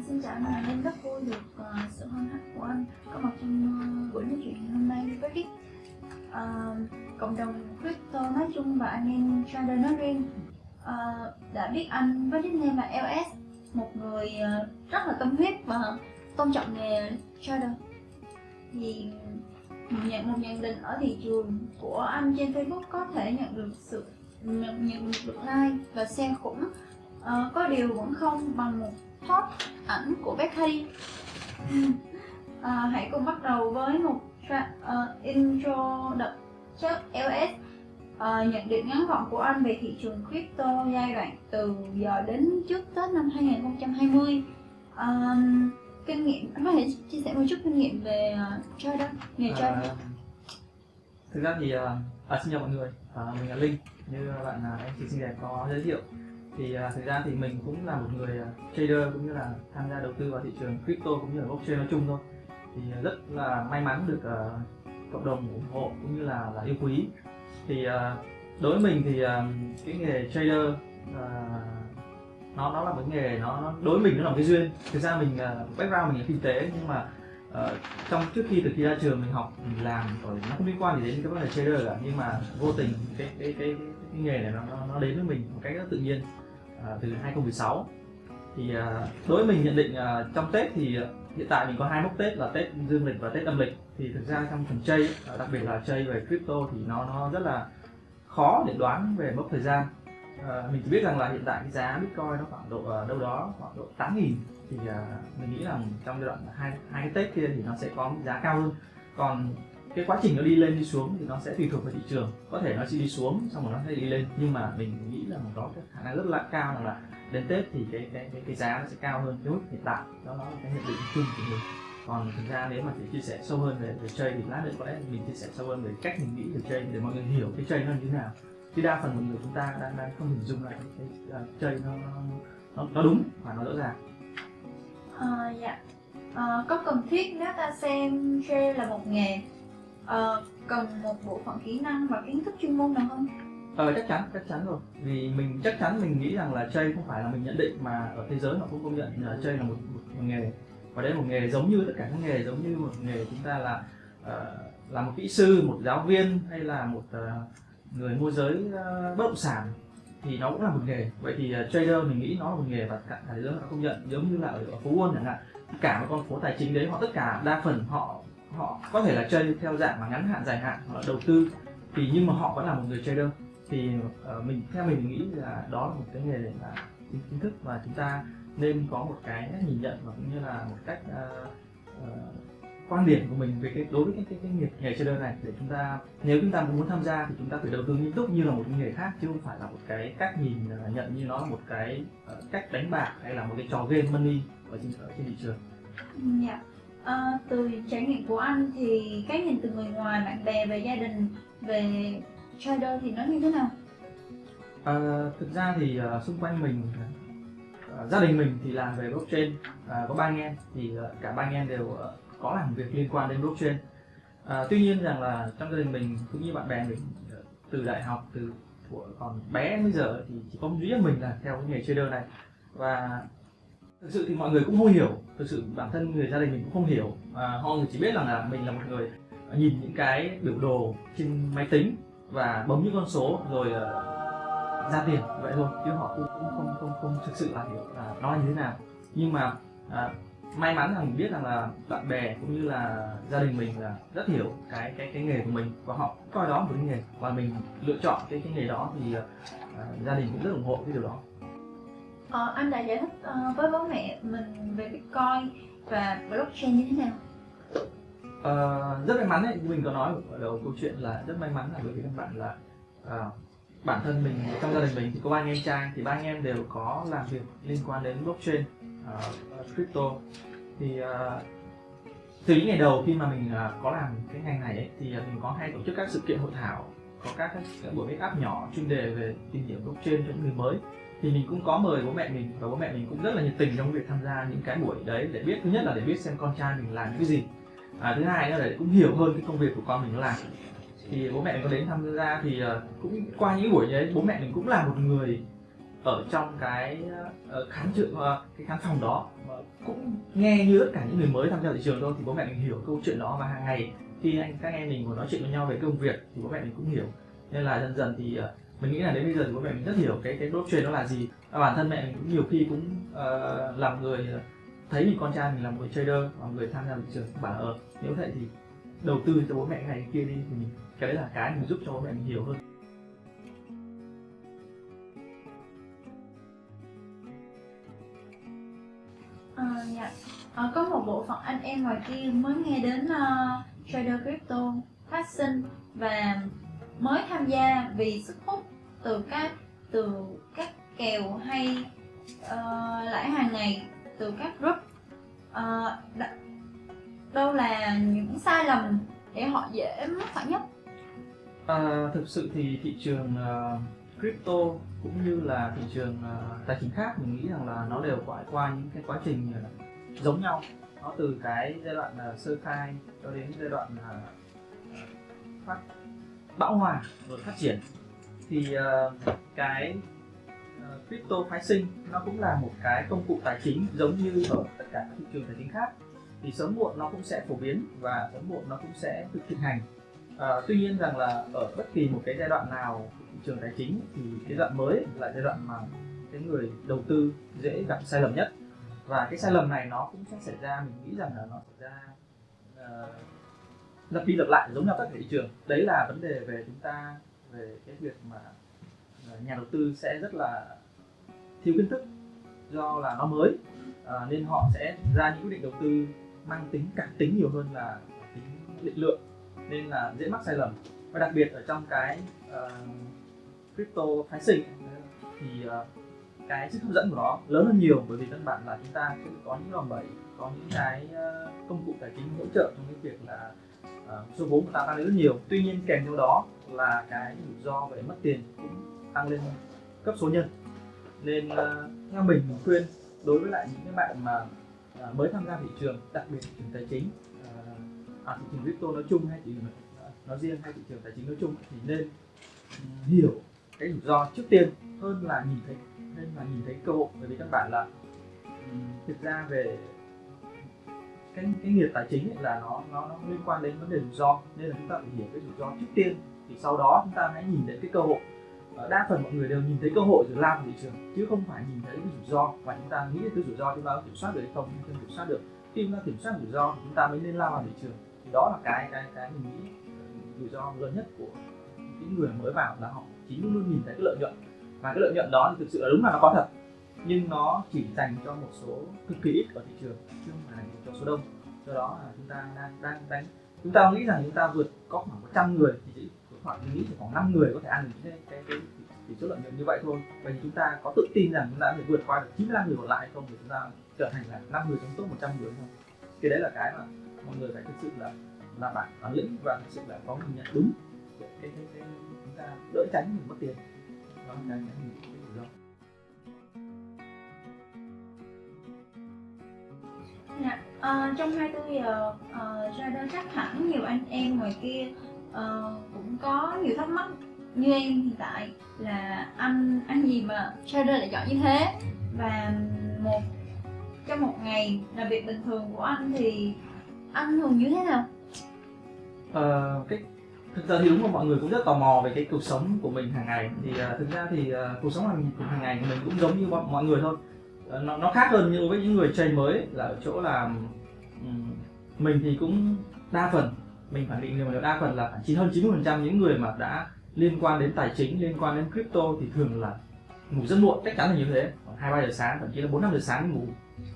Xin chào anh, em rất vui được uh, sự hân hạnh của anh có mặt trong uh, buổi nói chuyện hôm nay với Rick. Uh, ờ, cộng đồng crypto nói chung và anh em trader nói riêng uh, đã biết anh với nickname là LS, một người uh, rất là tâm huyết và tôn trọng nghề trader. Thì một nhận một nhận định ở thị trường của anh trên Facebook có thể nhận được sự nhận, nhận được like và share khủng Uh, có điều vẫn không bằng một top ảnh của Becky à, hãy cùng bắt đầu với một ờ, intro đợt trước LS Ờ, nhận định ngắn gọn của anh về thị trường crypto giai đoạn từ giờ đến trước Tết năm 2020 Ờ, kinh nghiệm anh có thể chia sẻ một chút kinh nghiệm về uh, trader nghề trader À, thực ra thì à, à, xin chào mọi người. À, mình là Linh như bạn à, em chị xinh đẹp có giới thiệu thì à, thực ra thì mình cũng là một người à, trader cũng như là tham gia đầu tư vào thị trường crypto cũng như là blockchain nói chung thôi. Thì à, rất là may mắn được uh, cộng đồng ủng hộ cũng như là là yêu quý. Thì uh, đối với mình thì uh, cái nghề trader uh, nó nó là một nghề nó, nó đối với mình nó là một cái duyên. Thực ra mình uh, background mình là kinh tế nhưng mà uh, trong trước khi từ khi ra trường mình học mình làm rồi nó không liên quan gì đến cái vấn đề trader cả. Nhưng mà vô tình cái cái cái, cái, cái nghề này nó, nó nó đến với mình một cách rất tự nhiên à, từ 2016 thì à, đối với mình nhận định à, trong Tết thì à, hiện tại mình có hai mốc Tết là Tết dương lịch và Tết âm lịch. Thì thực ra trong phần chơi à, đặc biệt là chơi về crypto thì nó nó rất là khó để đoán về mốc thời gian. À, mình chỉ biết rằng là hiện tại cái giá Bitcoin nó khoảng độ à, đâu đó khoảng độ 8 nghìn. Thì à, mình nghĩ là trong giai đoạn hai hai cái Tết kia thì nó sẽ có giá cao hơn. Còn cái quá trình nó đi lên đi xuống thì nó sẽ tùy thuộc vào thị trường. Có thể nó chỉ đi xuống xong rồi nó sẽ đi lên nhưng mà mình nghĩ là có cái khả năng rất là cao rằng là đến Tết thì cái cái cái, cái giá nó sẽ cao hơn cái mức hiện tại. Đó là cái nhận định chung của mình. Còn thực ra nếu mà để chia sẻ sâu hơn về, về chơi thì lát nữa có lẽ mình chia sẻ sâu hơn về cách mình nghĩ về chơi để mọi người hiểu cái chơi nó như thế nào. Chứ đa phần mọi người chúng ta đang đang không hình dung lại cái, uh, chơi à, nó, nó nó nó đúng và nó rõ ràng. À, dạ. À, có cần thiết nếu ta xem chơi là một nghề Ờ, cần một bộ phận kỹ năng và kiến thức chuyên môn nào không? Ờ chắc chắn, chắc chắn rồi. Vì mình chắc chắn mình nghĩ rằng là chơi không phải là mình nhận định mà ở thế giới họ cũng công nhận là chơi là một, một, một nghề. Và đấy là một nghề giống như tất cả các nghề, giống như một nghề chúng ta là uh, là một kỹ sư, một giáo viên hay là một uh, người môi giới uh, bất động sản thì nó cũng là một nghề. Vậy thì uh, trader mình nghĩ nó là một nghề và cả thế giới họ công nhận. Giống như là ở, ở phố Wall chẳng hạn cả một con phố tài chính đấy họ tất cả đa phần họ họ có thể là chơi theo dạng mà ngắn hạn dài hạn hoặc là đầu tư thì nhưng mà họ vẫn là một người trader thì uh, mình theo mình, nghĩ là đó là một cái nghề là kiến thức và chúng ta nên có một cái nhìn nhận và cũng như là một cách uh, uh, quan điểm của mình về cái đối với cái cái, cái nghiệp nghề trader này để chúng ta nếu chúng ta muốn tham gia thì chúng ta phải đầu tư nghiêm túc như là một nghề khác chứ không phải là một cái cách nhìn uh, nhận như nó là một cái uh, cách đánh bạc hay là một cái trò game money ở trên ở trên thị trường. Yeah. À, từ trải nghiệm của anh thì cái nhìn từ người ngoài, bạn bè về gia đình về trader thì nó như thế nào? À, thực ra thì uh, xung quanh mình uh, gia đình mình thì làm về blockchain uh, có ba anh em thì uh, cả ba anh em đều uh, có làm việc liên quan đến blockchain uh, tuy nhiên rằng là trong gia đình mình cũng như bạn bè mình uh, từ đại học từ của còn bé bây giờ thì chỉ có duy nhất mình là theo cái nghề trader này và thực sự thì mọi người cũng không hiểu. Thực sự bản thân người gia đình mình cũng không hiểu. À, họ chỉ biết rằng là mình là một người ờ, nhìn những cái biểu đồ trên máy tính và bấm những con số rồi uh, ra tiền. Vậy thôi chứ họ cũng không không không, không thực sự là hiểu là nó như thế nào. Nhưng mà à, may mắn là mình biết rằng là bạn bè cũng như là gia đình mình là rất hiểu cái cái cái nghề của mình và họ coi đó một cái nghề. Và mình lựa chọn cái cái nghề đó thì uh, gia đình cũng rất ủng hộ cái điều đó. Ờ, anh đã giải thích uh, với bố mẹ mình về Bitcoin và blockchain như thế nào? Uh, rất may mắn ấy, mình có nói ở đầu câu chuyện là rất may mắn là bởi vì các bạn là uh, bản thân mình trong gia đình mình thì có ba anh em trai thì ba anh em đều có làm việc liên quan đến blockchain, uh, crypto thì uh, từ những ngày đầu khi mà mình uh, có làm cái ngành này ấy, thì uh, mình có hay tổ chức các sự kiện hội thảo có các, các buổi make up nhỏ chuyên đề về tìm hiểu blockchain cho những người mới thì mình cũng có mời bố mẹ mình và bố mẹ mình cũng rất là nhiệt tình trong việc tham gia những cái buổi đấy để biết thứ nhất là để biết xem con trai mình làm cái gì. À, thứ hai nữa là để cũng hiểu hơn cái công việc của con mình nó làm. Thì bố mẹ mình có đến tham gia thì ờ, cũng qua những buổi đấy bố mẹ mình cũng là một người ở trong cái ờ, uh, khán trường cái khán phòng đó mà cũng nghe như tất cả những người mới tham gia thị trường thôi. Thì bố mẹ mình hiểu câu chuyện đó và hàng ngày khi anh các em mình ngồi nói chuyện với nhau về công việc thì bố mẹ mình cũng hiểu. Nên là dần dần thì ờ, mình nghĩ là đến bây giờ thì bố mẹ mình rất hiểu cái cái đốt truyền nó là gì. Và bản thân mẹ cũng nhiều khi cũng uh, làm người ờ, thấy mình con trai mình là một người trader và người tham gia thị trường bảo ở nếu vậy thì đầu tư cho bố mẹ này kia đi. Thì mình cái đấy là cái mình giúp cho bố mẹ mình hiểu hơn. À, dạ. à, có một bộ phận anh em ngoài kia mới nghe đến uh, trader crypto phát sinh và mới tham gia vì sức hút từ các từ các kèo hay uh, lãi hàng ngày từ các group. Uh, đâu là những sai lầm để họ dễ mắc phải nhất? À, thực sự thì thị trường uh, crypto cũng như là thị trường uh, tài chính khác mình nghĩ rằng là nó đều trải qua những cái quá trình uh, giống nhau. Nó từ cái giai đoạn uh, sơ khai cho đến giai đoạn uh, phát bão hòa rồi phát triển thì uh, cái uh, crypto phái sinh nó cũng là một cái công cụ tài chính giống như ở tất cả các thị trường tài chính khác. Thì sớm muộn nó cũng sẽ phổ biến và sớm muộn nó cũng sẽ thực thực hành. À, tuy nhiên rằng là ở bất kỳ một cái giai đoạn nào của thị trường tài chính thì cái đoạn mới là giai đoạn mà cái người đầu tư dễ gặp sai lầm nhất. Và cái sai lầm này nó cũng sẽ xảy ra mình nghĩ rằng là nó xảy ra uh, lặp đi lặp lại giống nhau tất cả thị trường. Đấy là vấn đề về chúng ta về cái việc mà ờ, nhà đầu tư sẽ rất là thiếu kiến thức do là nó mới à, nên họ sẽ ra những quyết định đầu tư mang tính cảm tính nhiều hơn là tính định lượng nên là dễ mắc sai lầm. Và đặc biệt ở trong cái uh, crypto phái sinh thì uh, cái sức hấp dẫn của nó lớn hơn nhiều bởi vì căn bản là chúng ta sẽ có những đòn bẩy có những cái uh, công cụ tài chính hỗ trợ trong cái việc là uh, số vốn của ta tăng lên rất nhiều. Tuy nhiên kèm theo đó là cái rủi ro về mất tiền cũng tăng lên cấp số nhân. Nên uh, theo mình mình khuyên đối với lại những cái bạn mà uh, mới tham gia thị trường đặc biệt thị trường tài chính uh, à, thị trường crypto nói chung hay thị trường nói riêng hay thị trường tài chính nói chung thì nên ừ, hiểu cái rủi ro trước tiên hơn là nhìn thấy nên là nhìn thấy cơ hội. Bởi vì các bạn là ừ, thực ra về cái cái nghiệp tài chính ấy là nó, nó nó liên quan đến vấn đề rủi ro. Nên là chúng ta phải hiểu cái rủi ro trước tiên thì sau đó chúng ta hãy nhìn đến cái cơ hội. Ờ, đa phần mọi người đều nhìn thấy cơ hội rồi lao vào thị trường chứ không phải nhìn thấy cái rủi ro. Và chúng ta nghĩ cái rủi ro chúng ta có kiểm soát được hay không không kiểm soát được. Khi chúng ta kiểm soát rủi ro thì chúng ta mới nên lao vào thị trường. Thì đó là cái cái cái mình nghĩ ờ, rủi ro lớn nhất của những người mới vào là họ chỉ luôn luôn nhìn thấy cái lợi nhuận. Và cái lợi nhuận đó thì thực sự là đúng là nó có thật nhưng nó chỉ dành cho một số cực kỳ ít ở thị trường chứ không phải dành cho số đông do đó là chúng ta đang đang đánh chúng ta nghĩ rằng chúng ta vượt có khoảng 100 người thì chỉ khoảng mình nghĩ chỉ khoảng 5 người có thể ăn được cái cái cái tỷ số lợi nhuận như vậy thôi vậy thì chúng ta có tự tin rằng chúng ta có thể vượt qua được 95 người còn lại không để chúng ta trở thành là 5 người trong top 100 người không thì đấy là cái mà mọi người phải thực sự là là bản bản lĩnh và thực sự là có nhìn nhận đúng cái cái, cái, cái chúng ta đỡ tránh mình mất tiền đó là cái cái mình Dạ, à, trong 24 giờ uh, trader chắc hẳn nhiều anh em ngoài kia uh, cũng có nhiều thắc mắc như em hiện tại là anh anh gì mà trader lại chọn như thế? Và một trong một ngày là việc bình thường của anh thì anh thường như thế nào? Uh, cái thực ra thì đúng là mọi người cũng rất tò mò về cái cuộc sống của mình hàng ngày. Thì uh, thực ra thì uh, cuộc sống hàng hàng ngày của mình cũng giống như mọi, mọi người thôi. Ờ, nó, nó khác hơn như với những người chơi mới là ở chỗ là mình thì cũng đa phần mình khẳng định là đa phần là khoảng chín hơn 90 phần trăm những người mà đã liên quan đến tài chính liên quan đến crypto thì thường là ngủ rất muộn chắc chắn là như thế. Khoảng hai ba giờ sáng thậm chí là bốn năm giờ sáng ngủ.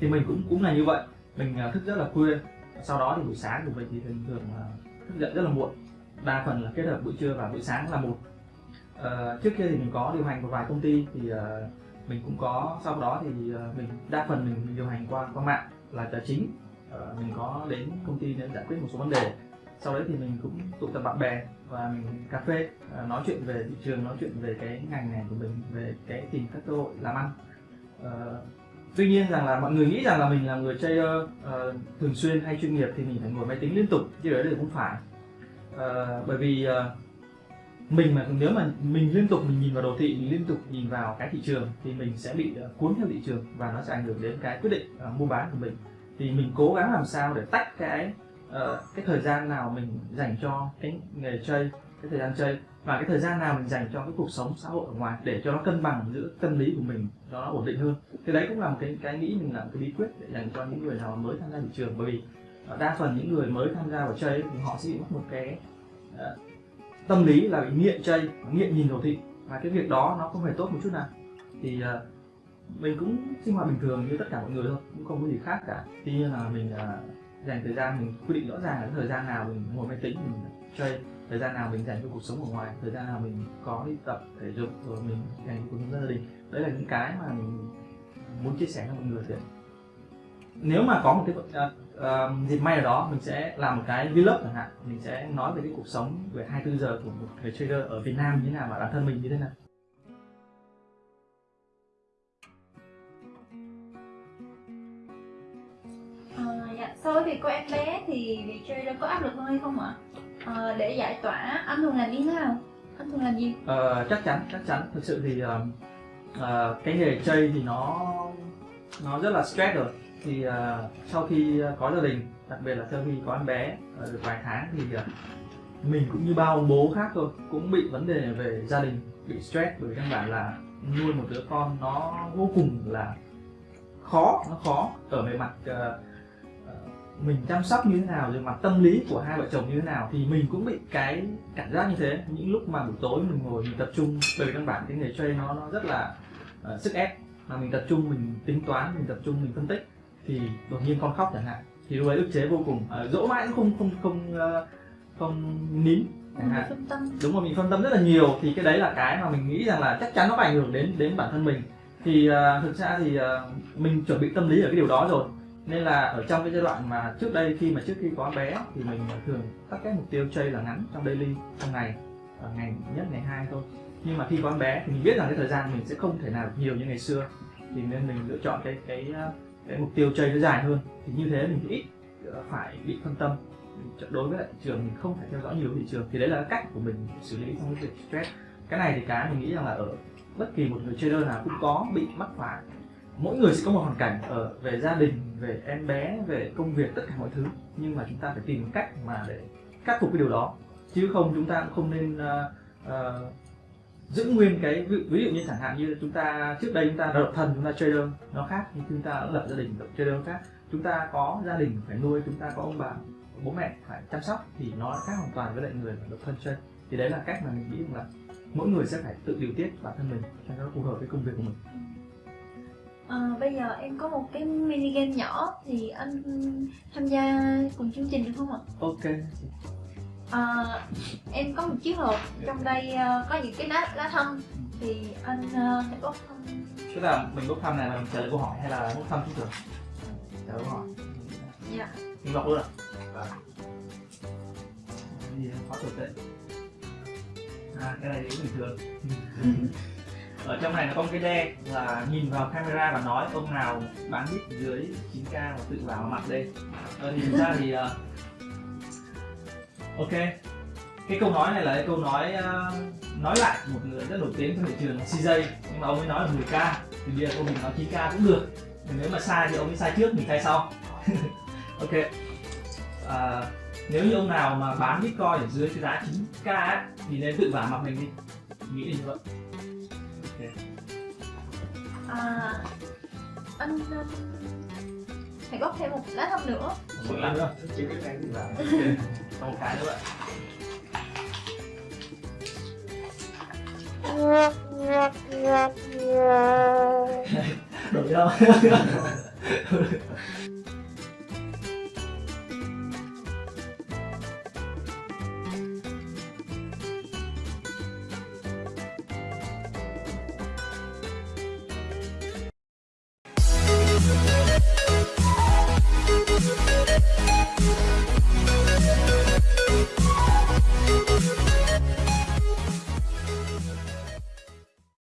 Thì mình cũng cũng là như vậy. Mình à, thức rất là khuya sau đó thì buổi sáng của mình thì thường thường thức dậy rất là muộn. Đa phần là kết hợp buổi trưa và buổi sáng là một. À, trước kia thì mình có điều hành một vài công ty thì uh, mình cũng có sau đó thì ờ, mình đa phần mình điều hành qua qua mạng là tài chính. Uh, mình có đến công ty để giải quyết một số vấn đề. Sau đấy thì mình cũng tụ tập bạn bè và mình cà phê uh, nói chuyện về thị trường nói chuyện về cái ngành này của mình về cái tìm các cơ hội làm ăn. Uh, tuy nhiên rằng là mọi người nghĩ rằng là mình là người trader uh, thường xuyên hay chuyên nghiệp thì mình phải ngồi máy tính liên tục chứ đấy thì không phải. Uh, bởi vì uh, mình mà nếu mà mình liên tục mình nhìn vào đồ thị mình liên tục nhìn vào cái thị trường thì mình sẽ bị ờ, cuốn theo thị trường và nó sẽ ảnh hưởng đến cái quyết định uh, mua bán của mình. Thì mình cố gắng làm sao để tách cái uh, cái thời gian nào mình dành cho cái nghề chơi cái thời gian chơi và cái thời gian nào mình dành cho cái cuộc sống xã hội ở ngoài để cho nó cân bằng giữa tâm lý của mình cho nó ổn định hơn. Thì đấy cũng là một cái cái nghĩ mình là một cái bí quyết để dành cho những người nào mới tham gia thị trường. Bởi vì đa phần những người mới tham gia vào chơi thì họ sẽ bị mất một cái uh, tâm lý là bị nghiện chơi nghiện nhìn đồ thị. Và cái việc đó nó không hề tốt một chút nào. Thì uh, mình cũng sinh hoạt bình thường như tất cả mọi người thôi cũng không có gì khác cả. Tuy nhiên là mình uh, dành thời gian mình quy định rõ ràng là thời gian nào mình ngồi máy tính mình chơi thời gian nào mình dành cho cuộc sống ở ngoài thời gian nào mình có đi tập thể dục rồi mình dành cho cuộc sống gia đình. Đấy là những cái mà mình muốn chia sẻ cho mọi người thì nếu mà có một cái uh, uh, dịp may ở đó mình sẽ làm một cái vlog chẳng hạn mình sẽ nói về cái cuộc sống về 24 giờ của một người trader ở Việt Nam như thế nào và bản thân mình như thế nào À, dạ, so với việc có em bé thì việc trader có áp lực hơn hay không ạ? À, để giải tỏa anh thường làm như thế nào? Anh thường làm gì? Uh, chắc chắn chắc chắn thực sự thì uh, uh, cái nghề chơi thì nó nó rất là stress rồi thì uh, sau khi à, có gia đình đặc biệt là sau khi có em bé uh, được vài tháng thì uh, mình cũng như bao ông bố khác thôi cũng bị vấn đề về gia đình bị stress bởi căn bản là nuôi một đứa con nó vô cùng là khó nó khó ở về mặt uh, mình chăm sóc như thế nào rồi mặt tâm lý của hai vợ chồng như thế nào thì mình cũng bị cái cảm giác như thế. Những lúc mà buổi tối mình ngồi mình tập trung bởi vì căn bản cái nghề chơi nó nó rất là uh, sức ép mà mình tập trung mình tính toán mình tập trung mình phân tích thì đột nhiên con khóc chẳng hạn. Thì lúc ấy ức chế vô cùng. Uh, dỗ mãi cũng không không không uh, không nín chẳng hạn. Đúng rồi mình phân tâm rất là nhiều. Thì cái đấy là cái mà mình nghĩ rằng là chắc chắn nó phải ảnh hưởng đến đến bản thân mình. Thì uh, thực ra thì uh, mình chuẩn bị tâm lý ở cái điều đó rồi. Nên là ở trong cái giai đoạn mà trước đây khi mà trước khi có bé thì mình thường các cái mục tiêu chơi là ngắn trong daily trong ngày ở ngày nhất ngày hai thôi. Nhưng mà khi có bé thì mình biết rằng cái thời gian mình sẽ không thể nào nhiều như ngày xưa. Thì nên mình lựa chọn cái cái cái mục tiêu chơi nó dài hơn thì như thế mình ít phải bị phân tâm. Đối với lại thị trường mình không phải theo dõi nhiều thị trường thì đấy là cách của mình xử lý trong cái việc stress. Cái này thì cái mình nghĩ rằng là ở bất kỳ một người trader nào cũng có bị mắc phải. Mỗi người sẽ có một hoàn cảnh ở về gia đình về em bé về công việc tất cả mọi thứ. Nhưng mà chúng ta phải tìm cách mà để khắc phục cái điều đó. Chứ không chúng ta cũng không nên uh, uh, giữ nguyên cái ví, ví dụ như chẳng hạn như chúng ta trước đây chúng ta độc thần chúng ta trader nó khác nhưng chúng ta lập gia đình trader nó khác chúng ta có gia đình phải nuôi chúng ta có ông bà bố mẹ phải chăm sóc thì nó khác hoàn toàn với lại người độc thân chơi thì đấy là cách mà mình nghĩ là mỗi người sẽ phải tự điều tiết bản thân mình cho nó phù hợp với công việc của mình À, bây giờ em có một cái mini game nhỏ thì anh tham gia cùng chương trình được không ạ? Ok. À, em có một chiếc hộp trong đây uh, có những cái lá lá thăm thì anh uh, hãy bốc thăm. Tức là mình bốc thăm này là mình trả lời câu hỏi hay là bốc thăm trước rồi? Trả lời câu hỏi. Dạ. Mình đọc luôn. À? Gì khó tồi tệ. À cái này cũng bình thường. ở trong này nó có một cái đe là nhìn vào camera và nói ông nào bán bit dưới 9k và tự vào mặt đây ờ, thì ra thì uh, ok. Cái câu nói này là cái câu nói uh, nói lại một người rất nổi tiếng trong thị trường là CJ nhưng mà ông ấy nói là 10k thì bây giờ cô mình nói 9k cũng được. Thì nếu mà sai thì ông ấy sai trước mình sai sau. Ok. Uh, nếu như ông nào mà bán bitcoin ở dưới cái giá 9k ấy, thì nên tự vả mặt mình đi. Nghĩ như vậy. À, anh hãy góp thêm một lá thăm nữa. Một lá nữa. Chỉ cái này thì một cái nữa đổi đâu